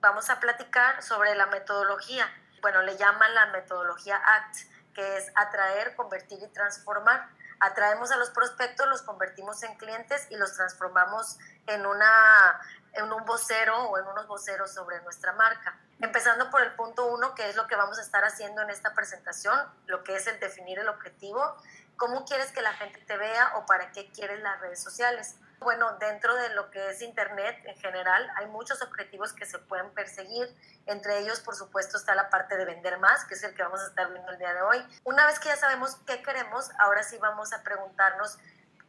vamos a platicar sobre la metodología. Bueno, le llaman la metodología ACT, que es atraer, convertir y transformar. Atraemos a los prospectos, los convertimos en clientes y los transformamos en, una, en un vocero o en unos voceros sobre nuestra marca. Empezando por el punto uno, que es lo que vamos a estar haciendo en esta presentación, lo que es el definir el objetivo, cómo quieres que la gente te vea o para qué quieres las redes sociales. Bueno, dentro de lo que es Internet en general, hay muchos objetivos que se pueden perseguir. Entre ellos, por supuesto, está la parte de vender más, que es el que vamos a estar viendo el día de hoy. Una vez que ya sabemos qué queremos, ahora sí vamos a preguntarnos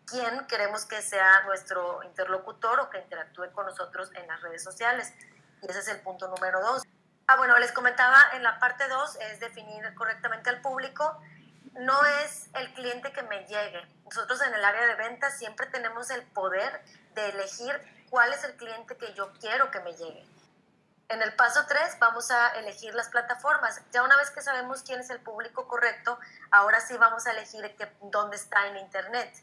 quién queremos que sea nuestro interlocutor o que interactúe con nosotros en las redes sociales. Y ese es el punto número dos. Ah, bueno, les comentaba en la parte dos es definir correctamente al público no es el cliente que me llegue. Nosotros en el área de ventas siempre tenemos el poder de elegir cuál es el cliente que yo quiero que me llegue. En el paso 3 vamos a elegir las plataformas. Ya una vez que sabemos quién es el público correcto, ahora sí vamos a elegir dónde está en Internet.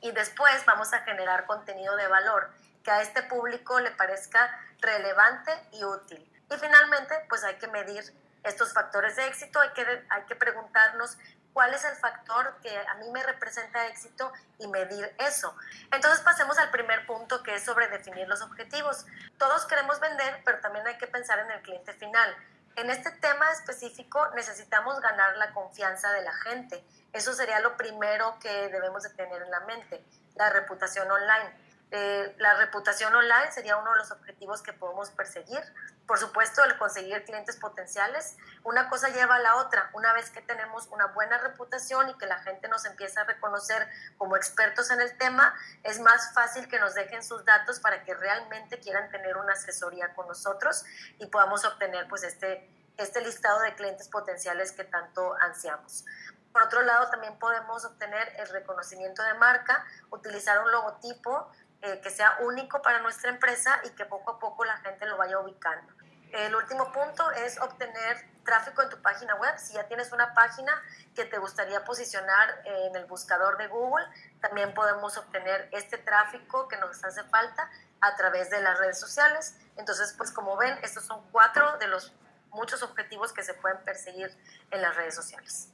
Y después vamos a generar contenido de valor que a este público le parezca relevante y útil. Y finalmente, pues hay que medir estos factores de éxito, hay que, hay que preguntarnos cuál es el factor que a mí me representa éxito y medir eso. Entonces pasemos al primer punto que es sobre definir los objetivos. Todos queremos vender, pero también hay que pensar en el cliente final. En este tema específico necesitamos ganar la confianza de la gente. Eso sería lo primero que debemos de tener en la mente, la reputación online. Eh, la reputación online sería uno de los objetivos que podemos perseguir. Por supuesto, el conseguir clientes potenciales. Una cosa lleva a la otra. Una vez que tenemos una buena reputación y que la gente nos empieza a reconocer como expertos en el tema, es más fácil que nos dejen sus datos para que realmente quieran tener una asesoría con nosotros y podamos obtener pues este, este listado de clientes potenciales que tanto ansiamos. Por otro lado, también podemos obtener el reconocimiento de marca, utilizar un logotipo eh, que sea único para nuestra empresa y que poco a poco la gente lo vaya ubicando. El último punto es obtener tráfico en tu página web. Si ya tienes una página que te gustaría posicionar en el buscador de Google, también podemos obtener este tráfico que nos hace falta a través de las redes sociales. Entonces, pues como ven, estos son cuatro de los muchos objetivos que se pueden perseguir en las redes sociales.